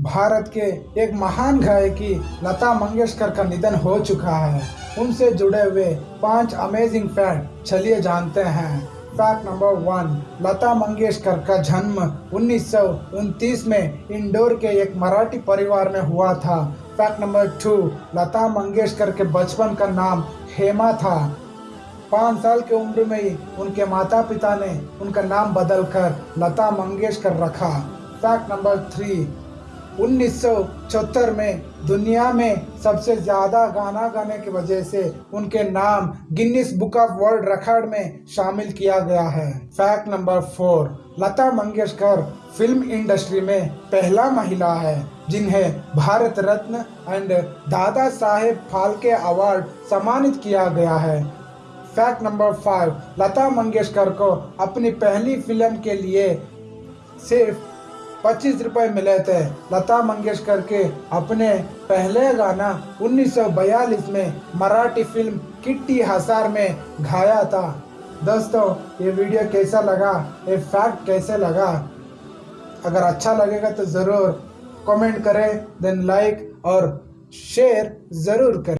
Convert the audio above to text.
भारत के एक महान गायकी लता मंगेशकर का निधन हो चुका है। उनसे जुड़े हुए पाँच अमेजिंग फैक्ट चलिए जानते हैं। Fact number one Lata Mangeshkar का जन्म उन्नीस सौ उनतीस में इंदौर के एक मराठी परिवार में हुआ था। Fact number two Lata Mangeshkar के बचपन का नाम हेमा था। पाँच साल की उम्र में ही उनके माता पिता ने उनका नाम बदलकर लता मंगेशकर रखा। फैक्ट नंबर थ्री उन्नीस में दुनिया में सबसे ज़्यादा गाना गाने की वजह से उनके नाम Guinness book of world record में शामिल किया गया है। Fact number four, Lata Mangeshkar film industry में पहला महिला है, जिन्हें भारत रत्न एंड दादा साहेब फाल्के अवार्ड सम्मानित किया गया है। Fact number five, Lata Mangeshkar को अपनी पहली फ़िल्म के लिए सिर्फ़ पच्चीस रुपए मिले थे। लता मंगेशकर के अपने पहले गाना 1942 में मराठी फ़िल्म किट्टी हसार में गाया था। दोस्तों, ये वीडियो कैसा लगा? ये फैक्ट कैसे लगा? अगर अच्छा लगेगा तो ज़रूर कमेंट करें देन लाइक और शेयर ज़रूर करें।